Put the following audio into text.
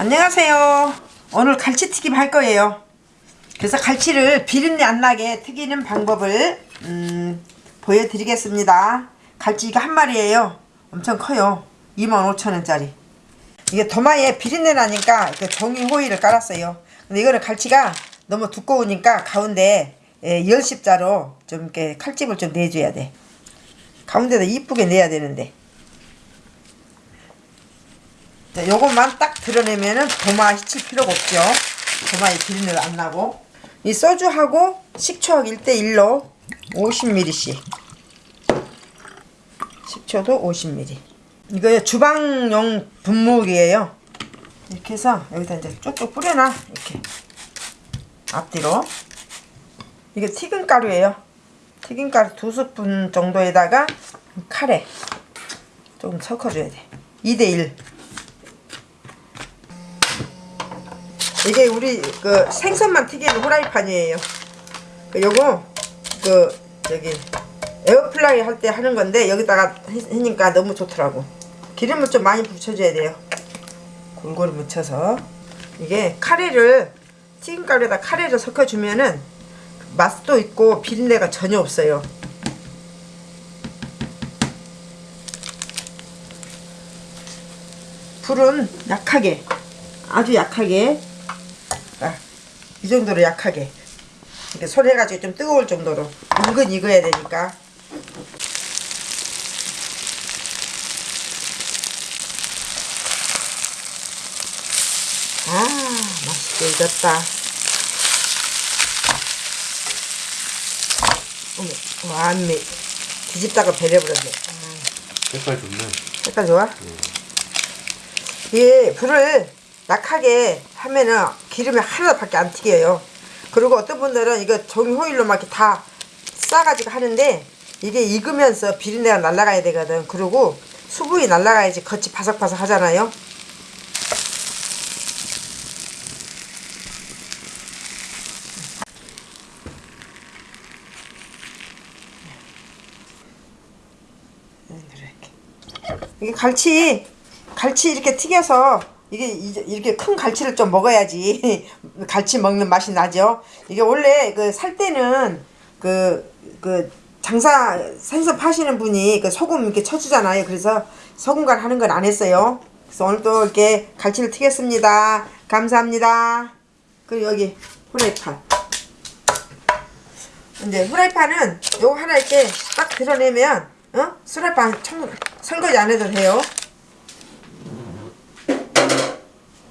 안녕하세요. 오늘 갈치튀김 할 거예요. 그래서 갈치를 비린내 안 나게 튀기는 방법을 음, 보여드리겠습니다. 갈치 이거 한 마리예요. 엄청 커요. 25,000원짜리. 이게 도마에 비린내 나니까 그 종이 호일을 깔았어요. 근데 이거는 갈치가 너무 두꺼우니까 가운데 예, 열십자로 좀 이렇게 칼집을 좀 내줘야 돼. 가운데다 이쁘게 내야 되는데. 자, 요것만 딱 드러내면은 도마 히칠 필요가 없죠. 도마에 비린내가 안 나고. 이 소주하고 식초하고 1대1로 50ml씩. 식초도 50ml. 이거 주방용 분무기예요. 이렇게 해서 여기다 이제 쭉쭉 뿌려놔. 이렇게. 앞뒤로. 이게 튀김가루예요. 튀김가루 두 스푼 정도에다가 카레 조금 섞어줘야 돼. 2대1. 이게 우리 그 생선만 튀기는 후라이팬이에요. 그 요거 그 저기 에어프라이 할 때 하는 건데 여기다가 해- 하니까 너무 좋더라고. 기름을 좀 많이 부어줘야 돼요. 골고루 묻혀서 이게 카레를 튀김가루에다 카레를 섞어주면은 맛도 있고 비린내가 전혀 없어요. 불은 약하게 아주 약하게 아, 이 정도로 약하게. 이렇게 손 해가지고 좀 뜨거울 정도로. 은근 익어야 되니까. 아 맛있게 익었다. 어머 완미 뒤집다가 배려버렸네. 색깔 좋네. 색깔 좋아? 이 불을 약하게 하면은 기름이 하나밖에 안 튀겨요. 그리고 어떤 분들은 이거 종이 호일로 막 이렇게 다 싸가지고 하는데 이게 익으면서 비린내가 날아가야 되거든. 그리고 수분이 날아가야지 겉이 바삭바삭 하잖아요. 이렇게. 이게 갈치 갈치 이렇게 튀겨서 이게 이렇게 큰 갈치를 좀 먹어야지 갈치 먹는 맛이 나죠. 이게 원래 그 살 때는 그 그 장사 생선 파시는 분이 그 소금 이렇게 쳐주잖아요. 그래서 소금간 하는 건 안 했어요. 그래서 오늘 또 이렇게 갈치를 튀겼습니다. 감사합니다. 그리고 여기 후라이팬. 이제 후라이팬은 요거 하나 이렇게 딱 드러내면 어? 후라이팬 청, 설거지 안 해도 돼요.